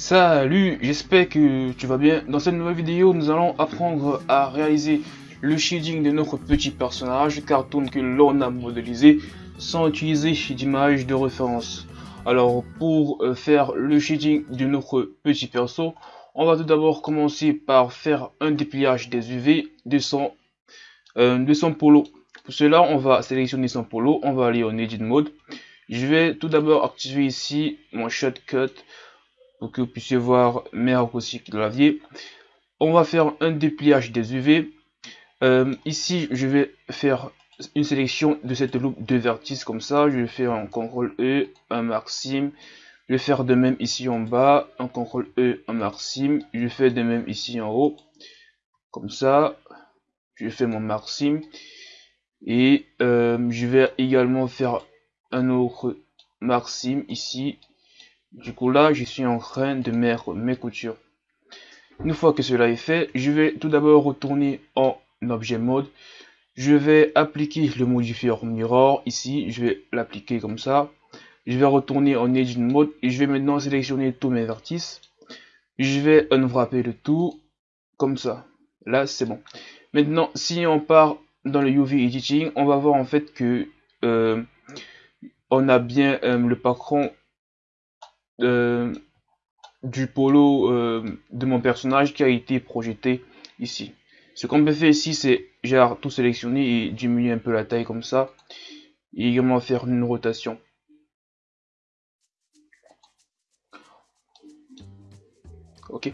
Salut, j'espère que tu vas bien. Dans cette nouvelle vidéo, nous allons apprendre à réaliser le shading de notre petit personnage cartoon que l'on a modélisé sans utiliser d'image de référence. Alors pour euh, faire le shading de notre petit perso, on va tout d'abord commencer par faire un dépliage des UV de son, euh, de son polo. Pour cela, on va sélectionner son polo, on va aller en Edit Mode. Je vais tout d'abord activer ici mon shortcut pour que vous puissiez voir mes raccourcis clavier. On va faire un dépliage des UV. Euh, ici, je vais faire une sélection de cette loupe de vertice comme ça. Je vais faire un CTRL E, un maxime. Je vais faire de même ici en bas, un CTRL E, un maxime. Je fais de même ici en haut, comme ça. Je fais mon maxime. Et euh, je vais également faire un autre maxime ici. Du coup là, je suis en train de mettre mes coutures. Une fois que cela est fait, je vais tout d'abord retourner en objet mode. Je vais appliquer le modifier mirror ici. Je vais l'appliquer comme ça. Je vais retourner en edit mode et je vais maintenant sélectionner tous mes vertices. Je vais unwrapper le tout comme ça. Là, c'est bon. Maintenant, si on part dans le UV editing, on va voir en fait que euh, on a bien euh, le patron euh, du polo de mon personnage qui a été projeté ici. Ce qu'on peut faire ici, c'est genre tout sélectionner et diminuer un peu la taille comme ça. Et également faire une rotation. Ok.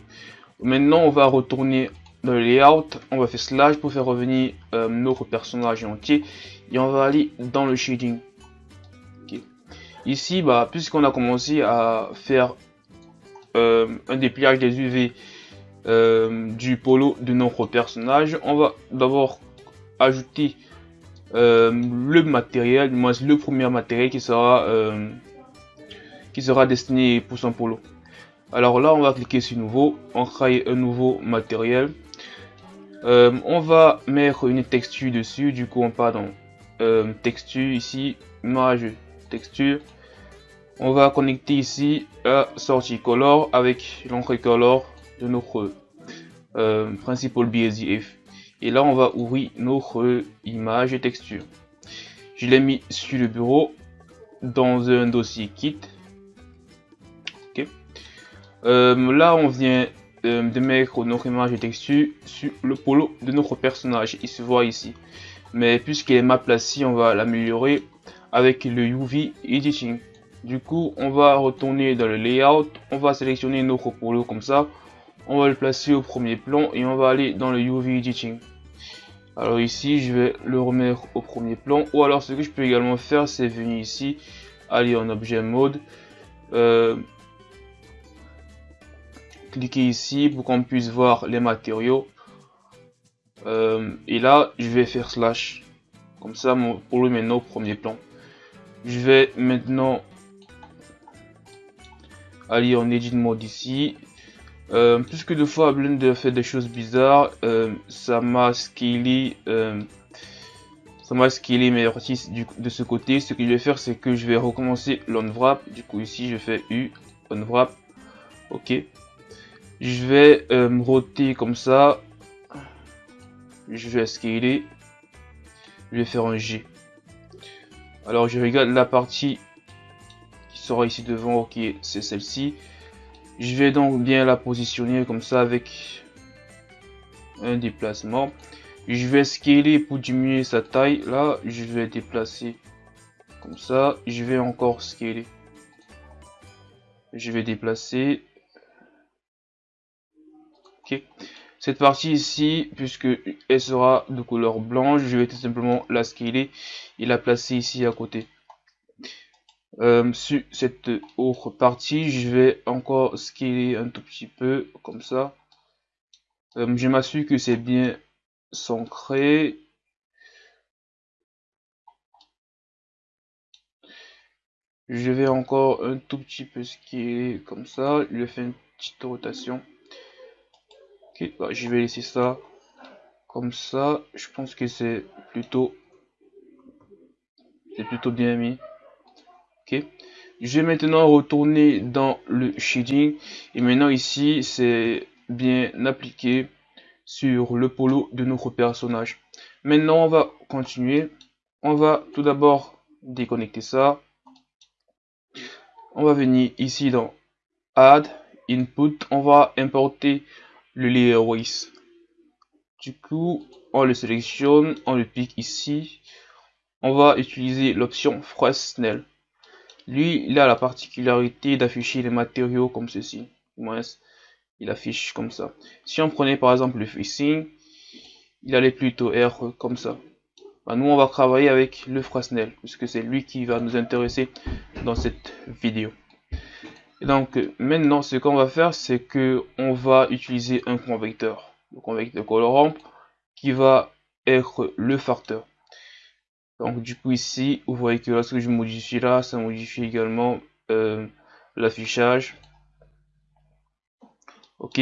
Maintenant, on va retourner dans le layout. On va faire slash pour faire revenir notre personnage entier. Et on va aller dans le shading. Ici, bah, puisqu'on a commencé à faire euh, un dépliage des UV euh, du polo de notre personnage, on va d'abord ajouter euh, le matériel, moins le premier matériel qui sera qui sera destiné pour son polo. Alors là, on va cliquer sur nouveau, on crée un nouveau matériel. on va mettre une texture dessus, du coup on part dans texture ici, image texture on va connecter ici la sortie color avec l'entrée color de notre euh, principal BSDF et là on va ouvrir notre image et texture. Je l'ai mis sur le bureau dans un dossier kit. Euh, là on vient euh, de mettre notre image et texture sur le polo de notre personnage. Il se voit ici. Mais puisqu'elle est mal placée on va l'améliorer avec le UV editing du coup, on va retourner dans le layout, on va sélectionner notre polo comme ça, on va le placer au premier plan et on va aller dans le UV Editing. Alors ici, je vais le remettre au premier plan. Ou alors, ce que je peux également faire, c'est venir ici, aller en objet mode, euh, cliquer ici pour qu'on puisse voir les matériaux. Euh, et là, je vais faire slash. Comme ça, mon polo est maintenant au premier plan. Je vais maintenant Allez, on edit mode ici. Euh, plus que deux fois, Blender fait des choses bizarres. Euh, ça euh, ça m'a scalé mes artistes de ce côté. Ce que je vais faire, c'est que je vais recommencer l'unwrap. Du coup, ici, je fais U, unwrap. Ok. Je vais me roter comme ça. Je vais scaler. Je vais faire un G. Alors, je regarde la partie sera ici devant, ok, c'est celle-ci. Je vais donc bien la positionner comme ça avec un déplacement. Je vais scaler pour diminuer sa taille. Là, je vais déplacer comme ça. Je vais encore scaler. Je vais déplacer. Ok. Cette partie ici, puisque elle sera de couleur blanche, je vais tout simplement la scaler et la placer ici à côté. Euh, sur cette autre partie, je vais encore scaler un tout petit peu comme ça. Euh, je m'assure que c'est bien centré. Je vais encore un tout petit peu scaler comme ça. Je fais une petite rotation. Ok, bah, je vais laisser ça comme ça. Je pense que c'est plutôt c'est plutôt bien mis. Je vais maintenant retourner dans le shading et maintenant ici c'est bien appliqué sur le polo de notre personnage. Maintenant on va continuer. On va tout d'abord déconnecter ça. On va venir ici dans Add, Input. On va importer le layer waste. Du coup, on le sélectionne, on le pique ici. On va utiliser l'option Fresnel. Lui, il a la particularité d'afficher les matériaux comme ceci. Moins, il affiche comme ça. Si on prenait par exemple le facing, il allait plutôt être comme ça. Bah, nous, on va travailler avec le Fresnel, puisque c'est lui qui va nous intéresser dans cette vidéo. Et donc, maintenant, ce qu'on va faire, c'est que on va utiliser un convecteur. Le convecteur colorant qui va être le facteur. Donc du coup ici, vous voyez que lorsque je modifie là, ça modifie également euh, l'affichage. Ok,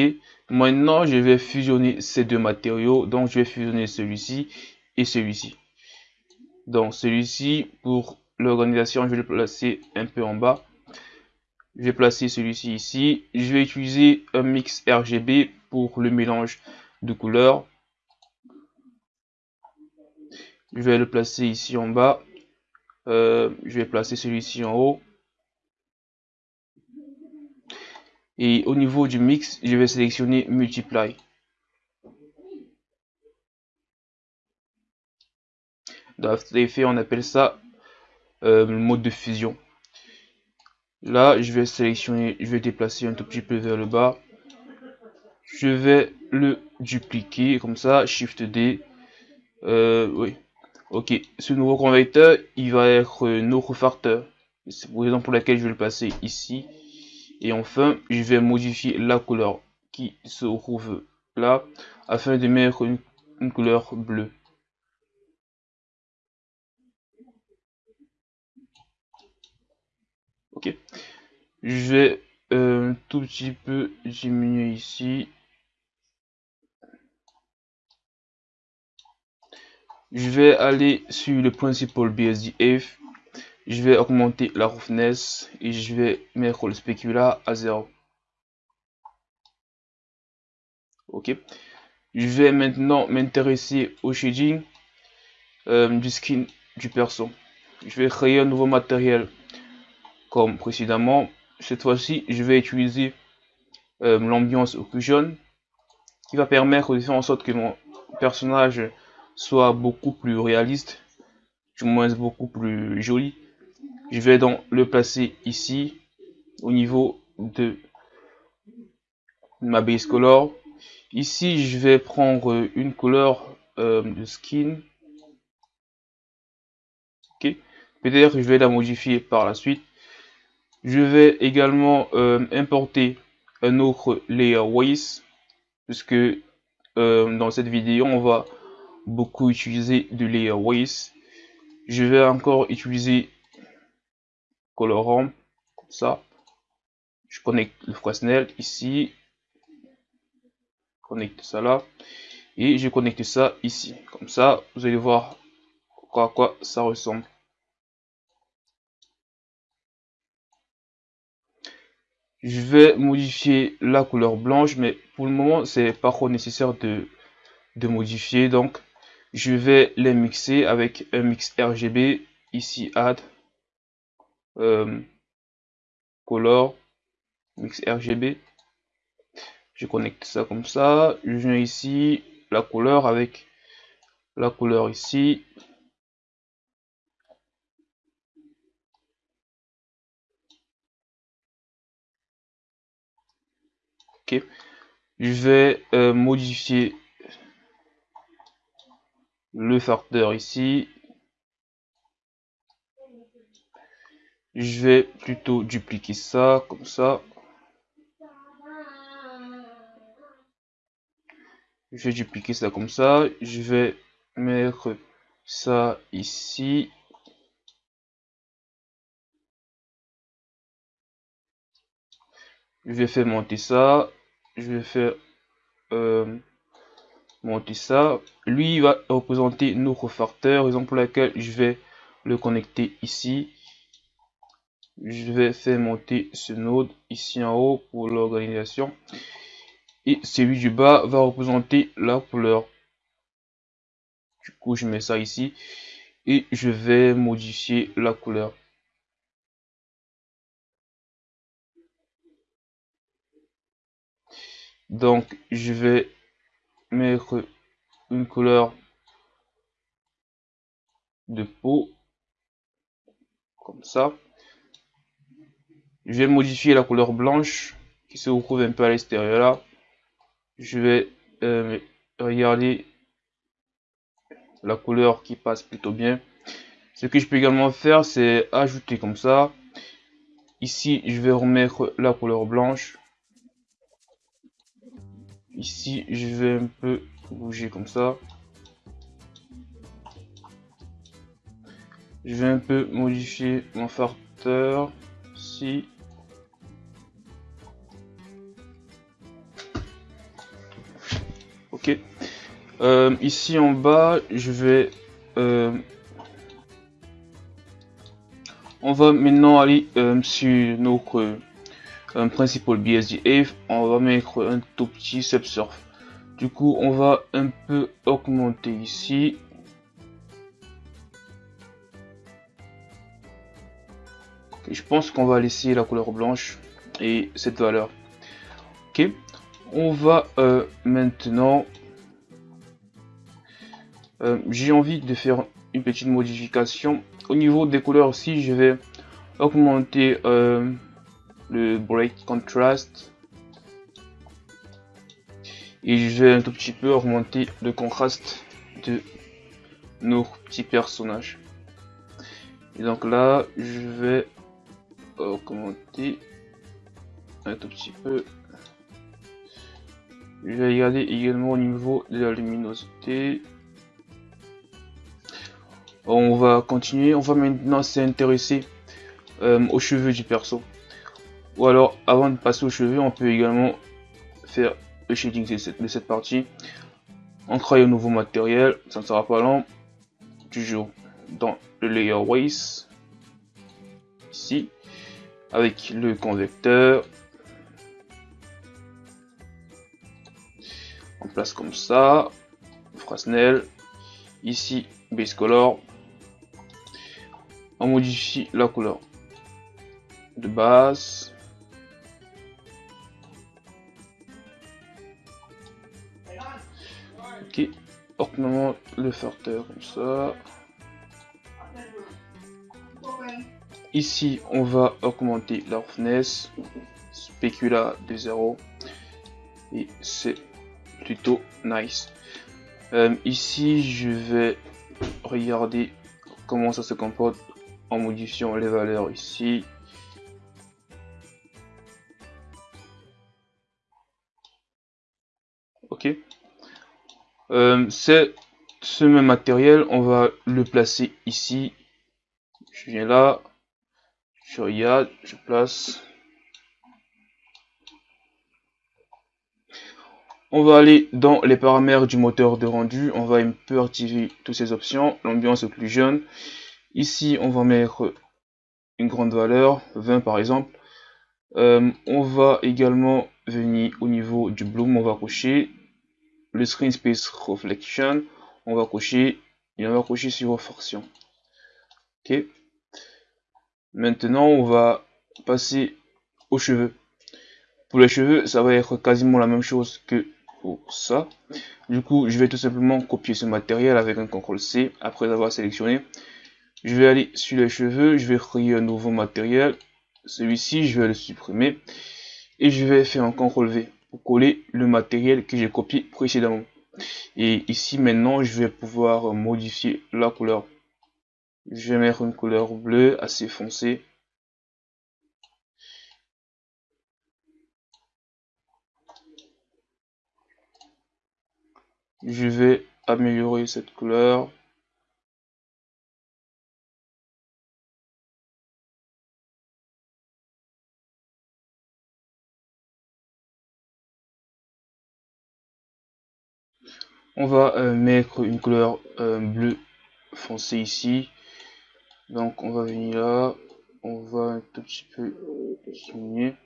maintenant je vais fusionner ces deux matériaux. Donc je vais fusionner celui-ci et celui-ci. Donc celui-ci, pour l'organisation, je vais le placer un peu en bas. Je vais placer celui-ci ici. Je vais utiliser un mix RGB pour le mélange de couleurs. Je vais le placer ici en bas. Euh, je vais placer celui-ci en haut. Et au niveau du mix, je vais sélectionner Multiply. Dans After Effects, on appelle ça euh, mode de fusion. Là, je vais sélectionner, je vais déplacer un tout petit peu vers le bas. Je vais le dupliquer comme ça, Shift D. Euh, oui, Ok, ce nouveau convecteur, il va être notre facteur. C'est pour raison pour laquelle je vais le passer ici. Et enfin, je vais modifier la couleur qui se trouve là afin de mettre une, couleur bleue. Ok, je vais euh, un tout petit peu diminuer ici je vais aller sur le principal BSDF je vais augmenter la roughness et je vais mettre le specula à 0 ok. Je vais maintenant m'intéresser au shading euh, du skin du perso. Je vais créer un nouveau matériel comme précédemment. Cette fois-ci je vais utiliser euh, l'ambiance occlusion qui va permettre de faire en sorte que mon personnage soit beaucoup plus réaliste, du moins beaucoup plus joli. Je vais donc le placer ici au niveau de ma base color. Ici, je vais prendre une couleur euh, de skin. Ok. Peut-être je vais la modifier par la suite. Je vais également euh, importer un autre layer waste puisque euh, dans cette vidéo on va beaucoup utiliser du layer waste. Je vais encore utiliser colorant comme ça. Je connecte le Fresnel ici. Connecte ça là. Et je connecte ça ici. Comme ça, vous allez voir à quoi ça ressemble. Je vais modifier la couleur blanche, mais pour le moment, c'est pas trop nécessaire de, de modifier. Donc, je vais les mixer avec un mix RGB ici add euh, color mix RGB je connecte ça comme ça. Je viens ici la couleur avec la couleur ici. Ok. Je vais euh, modifier le facteur ici. Je vais plutôt dupliquer ça comme ça. Je vais dupliquer ça comme ça. Je vais mettre ça ici. Je vais faire monter ça. Je vais faire euh, monter ça. Lui, va représenter nos facteurs, raison pour laquelle je vais le connecter ici. je vais faire monter ce node ici en haut pour l'organisation et celui du bas va représenter la couleur du coup je mets ça ici et je vais modifier la couleur donc je vais mettre une couleur de peau comme ça. Je vais modifier la couleur blanche qui se retrouve un peu à l'extérieur là. Je vais euh, regarder la couleur qui passe plutôt bien. Ce que je peux également faire c'est ajouter comme ça. Ici je vais remettre la couleur blanche ici je vais un peu bouger comme ça. Je vais un peu modifier mon facteur si ok. Euh, ici en bas je vais euh, on va maintenant aller euh, sur notre principal BSD on va mettre un tout petit subsurf. Du coup on va un peu augmenter ici. Je pense qu'on va laisser la couleur blanche et cette valeur. Ok on va euh, maintenant euh, j'ai envie de faire une petite modification. Au niveau des couleurs aussi je vais augmenter euh, le break contrast et je vais un tout petit peu augmenter le contraste de nos petits personnages. Et donc là je vais augmenter un tout petit peu. Je vais regarder également au niveau de la luminosité. On va continuer. On va maintenant s'intéresser euh, aux cheveux du perso ou alors avant de passer aux cheveux on peut également faire le shading de cette, cette partie. On travaille au nouveau matériel ça ne sera pas long. Toujours dans le layer waste ici avec le convecteur. On place comme ça Frasnel ici base color. On modifie la couleur de base augmente le facteur comme ça Ici, on va augmenter la roughness, spécula de 0, et c'est plutôt nice. Euh, ici, je vais regarder comment ça se comporte en modifiant les valeurs ici. Euh, c'est ce même matériel, on va le placer ici. Je viens là, je regarde, je place. On va aller dans les paramètres du moteur de rendu. On va un peu activer toutes ces options. L'ambiance occlusion. Ici, on va mettre une grande valeur, 20 par exemple. Euh, on va également venir au niveau du bloom. On va cocher le screen space reflection. On va cocher et on va cocher sur refraction. Ok. Maintenant, on va passer aux cheveux. Pour les cheveux, ça va être quasiment la même chose que pour ça. Du coup, je vais tout simplement copier ce matériel avec un CTRL C après avoir sélectionné. Je vais aller sur les cheveux, je vais créer un nouveau matériel. Celui-ci, je vais le supprimer. Et je vais faire un CTRL V pour coller le matériel que j'ai copié précédemment. Et ici, maintenant, je vais pouvoir modifier la couleur je vais mettre une couleur bleue assez foncée. Je vais améliorer cette couleur. On va euh, mettre une couleur euh, bleue foncée ici donc on va venir là on va un tout petit peu souligner.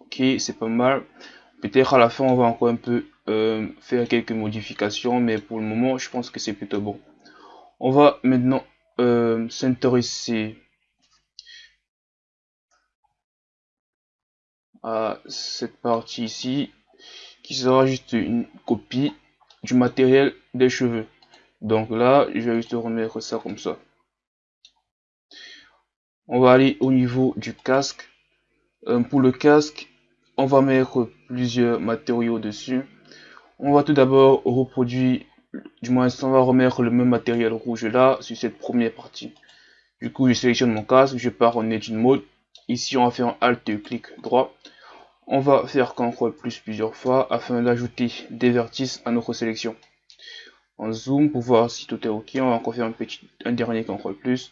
Ok, c'est pas mal. Peut-être à la fin, on va encore un peu euh, faire quelques modifications, mais pour le moment, je pense que c'est plutôt bon. On va maintenant s'intéresser à cette partie ici, qui sera juste une copie du matériel des cheveux. Donc là, je vais juste remettre ça comme ça. On va aller au niveau du casque. Euh, pour le casque, on va mettre plusieurs matériaux dessus. On va tout d'abord reproduire, du moins on va remettre le même matériel rouge là sur cette première partie. Du coup, je sélectionne mon casque, je pars en Edit Mode. Ici, on va faire un Alt clic droit. On va faire CTRL plus plusieurs fois afin d'ajouter des vertices à notre sélection. On zoom pour voir si tout est ok. On va encore faire un, un dernier CTRL plus.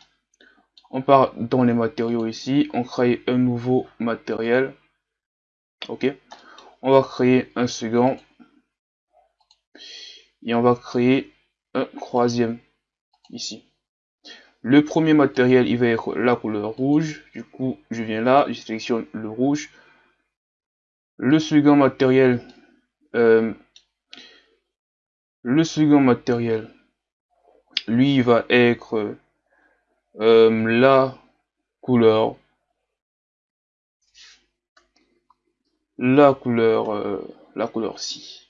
On part dans les matériaux ici. On crée un nouveau matériel ok on va créer un second et on va créer un troisième ici le premier matériel il va être la couleur rouge du coup je viens là je sélectionne le rouge le second matériel euh, le second matériel lui va être euh, la couleur la couleur euh, la couleur ci.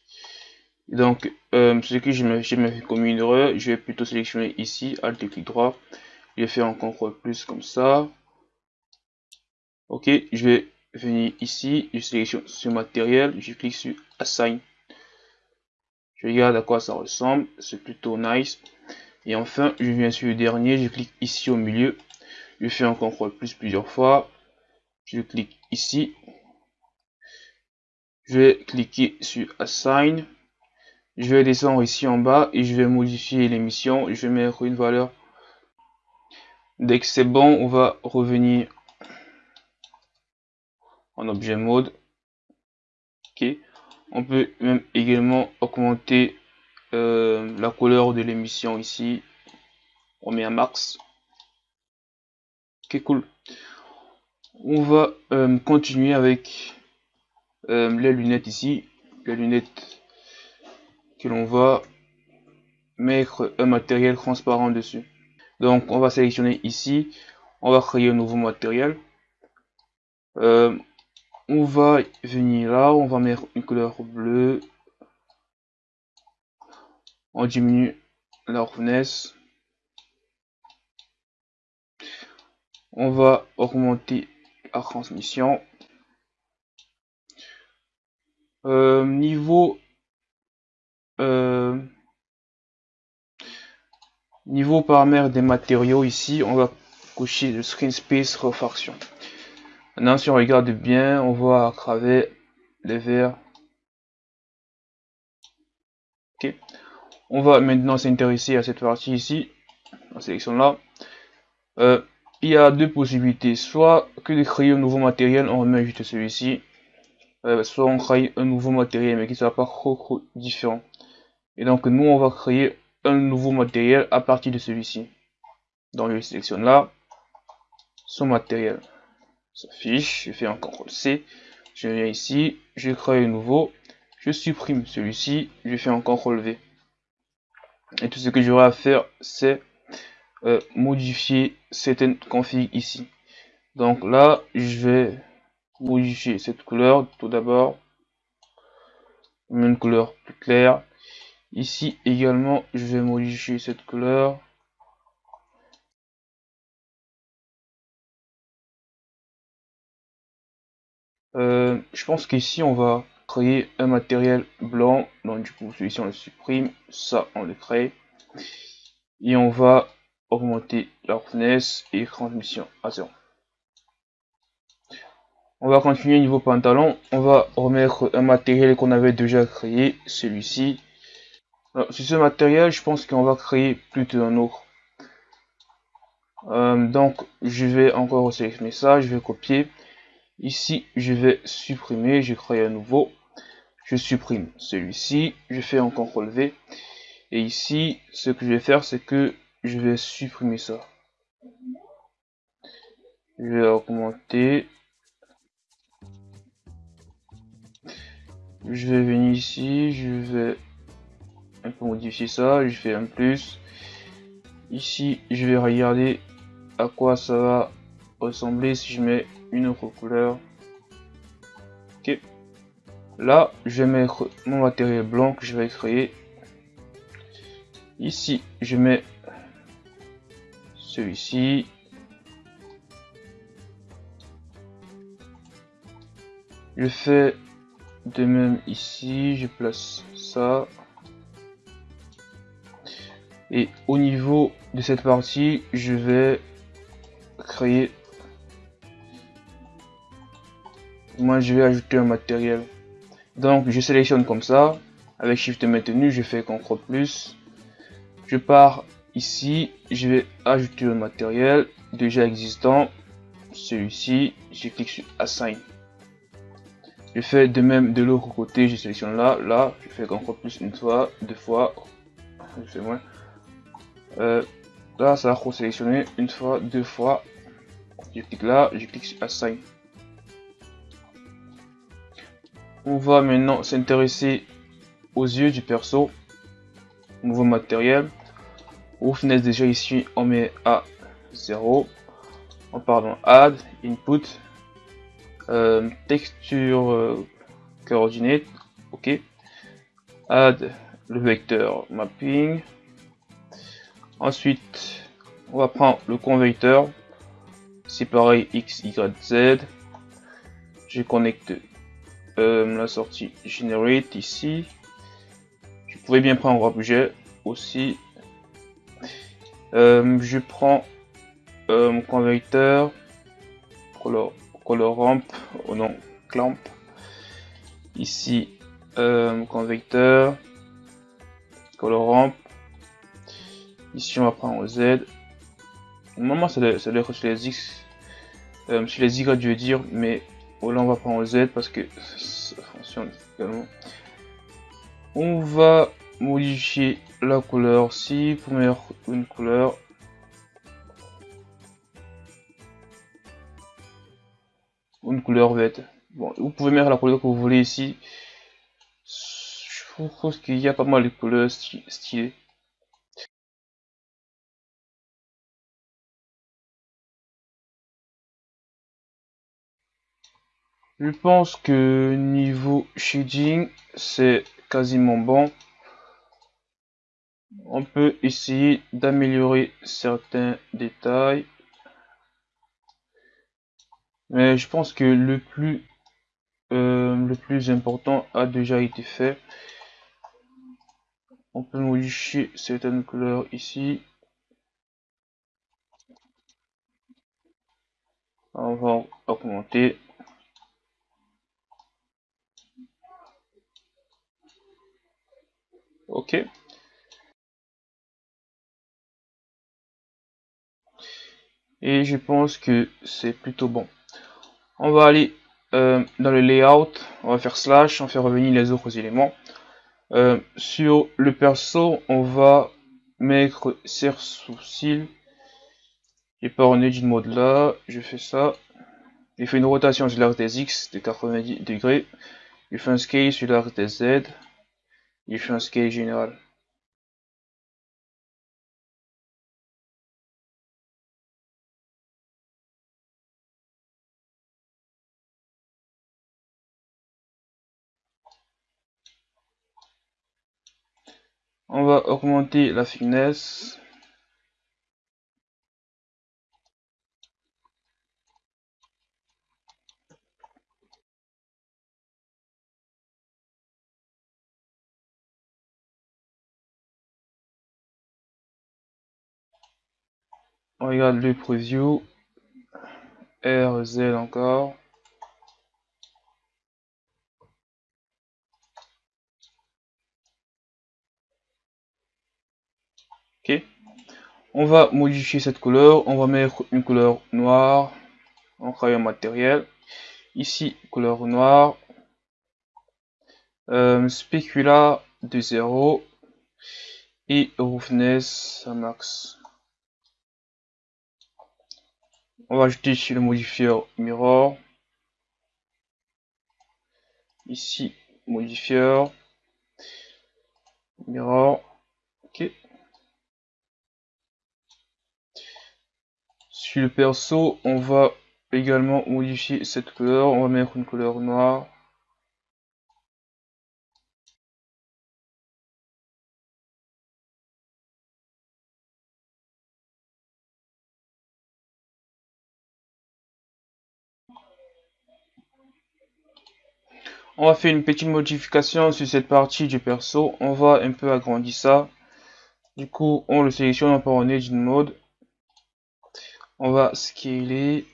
Donc ce que je me comme une erreur je vais plutôt sélectionner ici alt clic droit. Je vais faire un contrôle plus comme ça. Ok je vais venir ici je sélectionne ce matériel. Je clique sur assign. Je regarde à quoi ça ressemble. C'est plutôt nice. Et enfin je viens sur le dernier. Je clique ici au milieu. Je fais un contrôle plus plusieurs fois. Je clique ici. Je vais cliquer sur Assign. Je vais descendre ici en bas et je vais modifier l'émission. Je vais mettre une valeur. Dès que c'est bon, on va revenir en objet mode. Ok. On peut même également augmenter euh, la couleur de l'émission ici. On met un max. Ok, cool. On va euh, continuer avec euh, les lunettes ici, les lunettes que l'on va mettre un matériel transparent dessus. Donc on va sélectionner ici, on va créer un nouveau matériel. On va venir là, on va mettre une couleur bleue. On diminue la roughness. On va augmenter la transmission. Euh, niveau euh, niveau paramètres des matériaux ici, on va cocher le screen space refraction. Maintenant, si on regarde bien, on voit à travers les verres. Ok. On va maintenant s'intéresser à cette partie ici, la sélection là. Euh, il y a deux possibilités, soit que de créer un nouveau matériel, on remet juste celui-ci, euh, soit on crée un nouveau matériel mais qui sera pas trop, différent. Et donc nous on va créer un nouveau matériel à partir de celui-ci. Donc je sélectionne là, son matériel s'affiche, je fais un CTRL C, je viens ici, je crée un nouveau, je supprime celui-ci, je fais un CTRL V. Et tout ce que j'aurai à faire c'est euh, modifier certaines configs ici. Donc là je vais modifier cette couleur tout d'abord une couleur plus claire ici également je vais modifier cette couleur euh, je pense qu'ici on va créer un matériel blanc donc du coup celui-ci on le supprime ça on le crée et on va augmenter la roughness et transmission à zéro on va continuer niveau pantalon. On va remettre un matériel qu'on avait déjà créé, celui-ci. Sur ce matériel, je pense qu'on va créer plutôt un autre. Euh, donc, je vais encore sélectionner ça, je vais copier. Ici, je vais supprimer, je crée un nouveau. Je supprime celui-ci, je fais un CTRL V. Et ici, ce que je vais faire, c'est que je vais supprimer ça. Je vais augmenter. Je vais venir ici, je vais un peu modifier ça, je fais un plus. Ici, je vais regarder à quoi ça va ressembler si je mets une autre couleur. Ok. Là, je vais mettre mon matériel blanc que je vais créer. Ici, je mets celui-ci. Je fais de même ici, je place ça. Et au niveau de cette partie, je vais créer... Moi, je vais ajouter un matériel. Donc, je sélectionne comme ça. Avec Shift maintenu, je fais CTRL plus. Je pars ici, je vais ajouter un matériel déjà existant. Celui-ci, je clique sur Assign. Je fais de même de l'autre côté, je sélectionne là, là, je fais CTRL plus une fois, deux fois, je fais moins. Euh, là, ça va sélectionner une fois, deux fois. Je clique là, je clique sur Assign. On va maintenant s'intéresser aux yeux du perso. Nouveau matériel. Aux fenêtres déjà ici, on met à 0. On pardon, add, input, euh, texture euh, coordinate, ok. Add le vecteur mapping. Ensuite, on va prendre le converteur. C'est pareil, X, Y, Z. Je connecte euh, la sortie Generate ici. Je pouvais bien prendre objet aussi. Euh, je prends euh, mon converteur color, color ramp au nom clamp ici euh, converteur color ramp Ici, on va prendre Z. Normalement, ça doit, être sur les X. Euh, sur les Y, je veux dire. Mais là, on va prendre Z parce que ça fonctionne également. On va modifier la couleur si pour mettre une couleur. Une couleur verte. Bon, vous pouvez mettre la couleur que vous voulez ici. Je trouve qu'il y a pas mal de couleurs stylées. Je pense que niveau shading, c'est quasiment bon. On peut essayer d'améliorer certains détails. Mais je pense que le plus, euh, le plus important a déjà été fait. On peut modifier certaines couleurs ici. On va augmenter. Ok. Et je pense que c'est plutôt bon. On va aller euh, dans le layout, on va faire slash, on fait revenir les autres éléments. Euh, sur le perso, on va mettre serre sourcil. J'ai pas en edge mode là, je fais ça. Je fais une rotation sur l'axe des X de 90 degrés. Je fais un scale sur l'axe des Z. Scale général. On va augmenter la finesse. Regarde le preview. RZ encore. Ok. On va modifier cette couleur. On va mettre une couleur noire. On crée un matériel. Ici, couleur noire. Euh, spécula de 0 et roughness max. On va ajouter ici le modifier mirror. Ici, modifier mirror. Ok. Sur le perso, on va également modifier cette couleur. On va mettre une couleur noire. On va faire une petite modification sur cette partie du perso. On va un peu agrandir ça. Du coup, on le sélectionne en Edge Mode. On va scaler.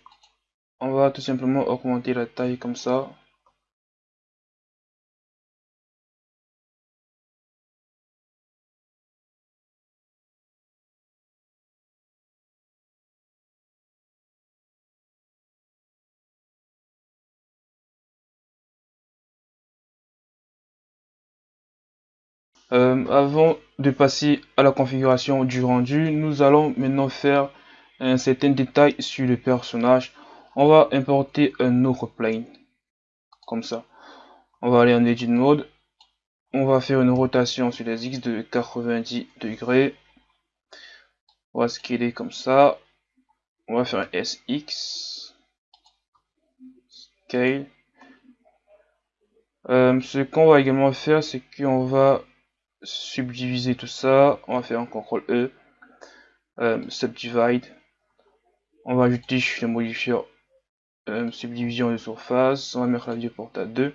On va tout simplement augmenter la taille comme ça. Euh, avant de passer à la configuration du rendu, nous allons maintenant faire un certain détail sur le personnage. On va importer un autre plane, comme ça. On va aller en Edit Mode. On va faire une rotation sur les X de 90 degrés. On va scaler comme ça. On va faire un SX. Scale. Euh, ce qu'on va également faire, c'est qu'on va subdiviser tout ça. On va faire un CTRL E. Euh, subdivide. On va ajouter le modifier euh, subdivision de surface. On va mettre la viewport à 2.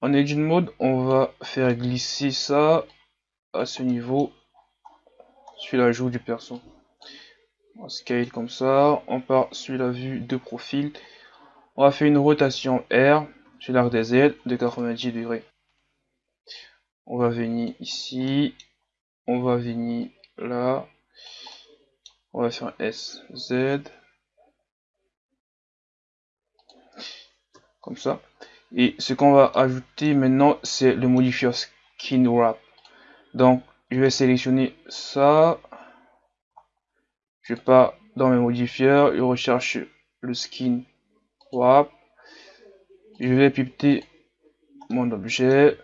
En Edge Mode, on va faire glisser ça à ce niveau sur l'ajout du perso. On scale comme ça. On part sur la vue de profil. On va faire une rotation R sur l'arc des Z de 90 degrés on va venir ici, on va venir là, on va faire S, comme ça. Et ce qu'on va ajouter maintenant, c'est le modifier skin wrap. Donc, je vais sélectionner ça. Je pars dans mes modifiers, je recherche le skin wrap. Je vais pipeter mon objet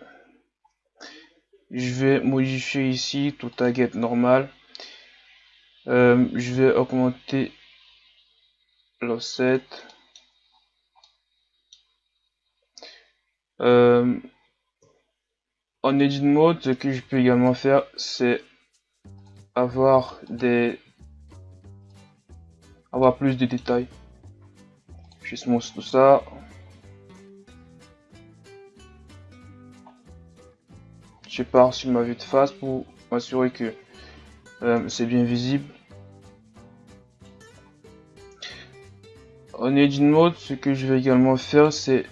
je vais modifier ici tout target normal euh, je vais augmenter l'offset euh, en edit mode ce que je peux également faire c'est avoir des avoir plus de détails. Je smooth tout ça je pars sur ma vue de face pour m'assurer que euh, c'est bien visible. En Edit Mode, ce que je vais également faire, c'est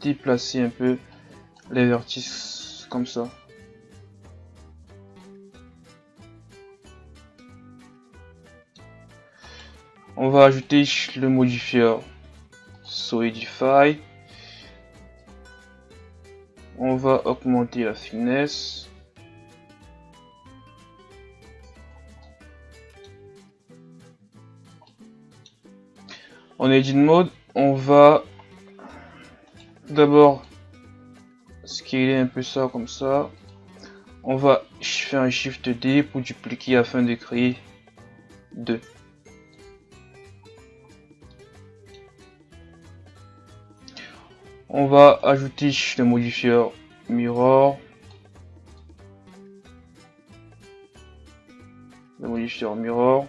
déplacer un peu les vertices comme ça. On va ajouter le modifier Solidify on va augmenter la finesse. En edit mode on va d'abord scaler un peu ça comme ça. On va faire un shift D pour dupliquer afin de créer deux on va ajouter le modifier mirror. Le modifier mirror.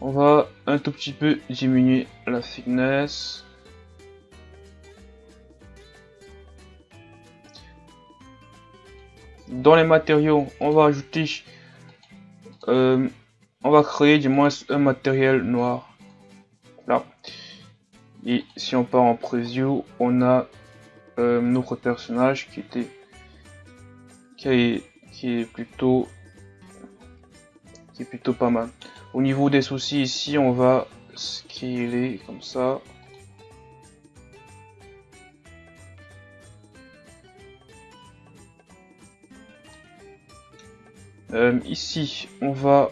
On va un tout petit peu diminuer la thickness. Dans les matériaux on va ajouter euh, on va créer du moins un matériel noir et si on part en preview, on a euh, notre personnage qui était qui est, qui est plutôt qui est plutôt pas mal. Au niveau des soucis ici, on va scaler comme ça. Euh, ici, on va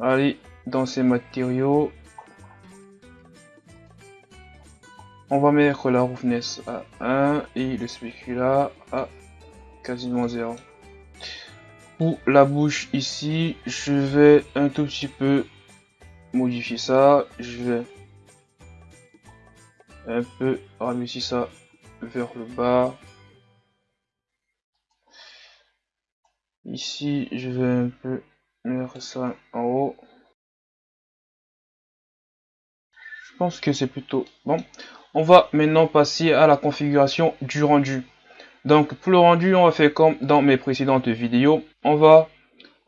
Allez, dans ces matériaux, on va mettre la roughness à 1 et le spécula à quasiment 0. Pour la bouche ici, je vais un tout petit peu modifier ça. Je vais un peu rabaisser ça vers le bas. Ici, je vais un peu mettre ça en haut. Je pense que c'est plutôt bon. On va maintenant passer à la configuration du rendu. Donc pour le rendu, on va faire comme dans mes précédentes vidéos. On va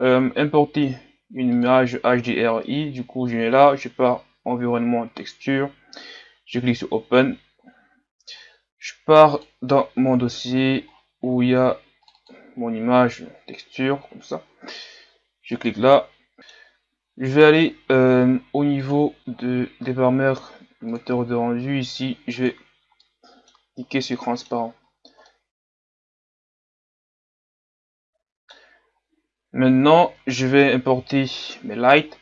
euh, importer une image HDRI. Du coup, je viens là, je pars environnement texture. Je clique sur Open. Je pars dans mon dossier où il y a mon image texture, comme ça. Je clique là. Je vais aller euh, au niveau de, des moteur de rendu. Ici, je vais cliquer sur transparent. Maintenant, je vais importer mes lights.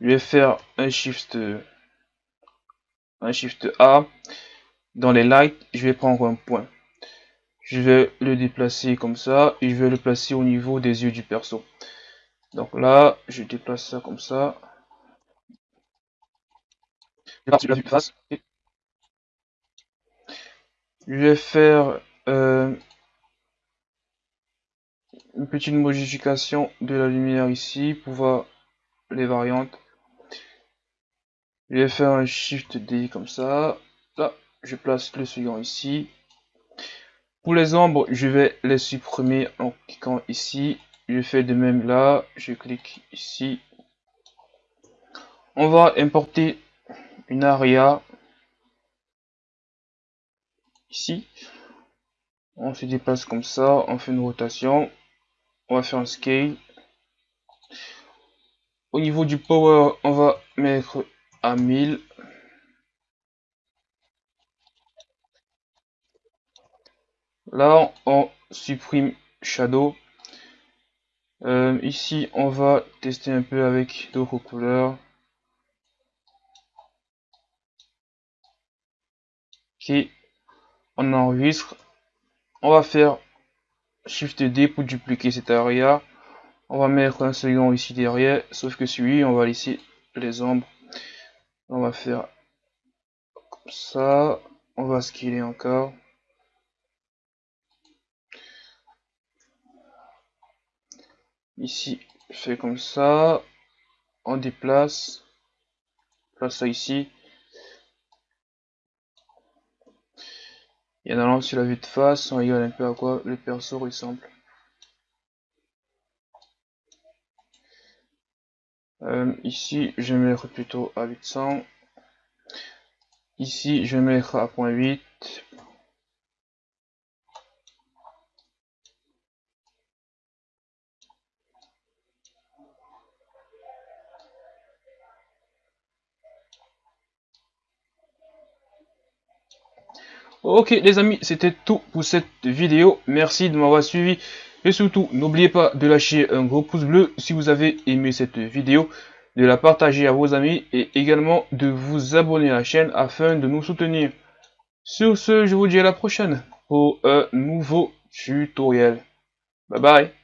Je vais faire un shift, un shift A. Dans les lights, je vais prendre un point. Je vais le déplacer comme ça et je vais le placer au niveau des yeux du perso. Donc là, je déplace ça comme ça. Je vais faire euh, une petite modification de la lumière ici pour voir les variantes. Je vais faire un Shift D comme ça. Là, je place le suivant ici. Pour les ombres, je vais les supprimer en cliquant ici. Je fais de même là. Je clique ici. On va importer une aria ici. On se déplace comme ça. On fait une rotation on va faire un scale. Au niveau du power, on va mettre à 1000. Là, on supprime Shadow. Euh, ici, on va tester un peu avec d'autres couleurs. Ok, on enregistre. On va faire Shift D pour dupliquer cet area. On va mettre un second ici derrière, sauf que celui, on va laisser les ombres. On va faire comme ça. On va scaler encore. Ici, je fais comme ça. On déplace. Place ça ici. Et en allant sur la vue de face, on regarde un peu à quoi le perso ressemble. Euh, ici, je vais mettre plutôt à 800. Ici, je vais mettre à 0.8. Ok les amis, c'était tout pour cette vidéo. Merci de m'avoir suivi. Et surtout, n'oubliez pas de lâcher un gros pouce bleu si vous avez aimé cette vidéo, de la partager à vos amis et également de vous abonner à la chaîne afin de nous soutenir. Sur ce, je vous dis à la prochaine pour un nouveau tutoriel. Bye bye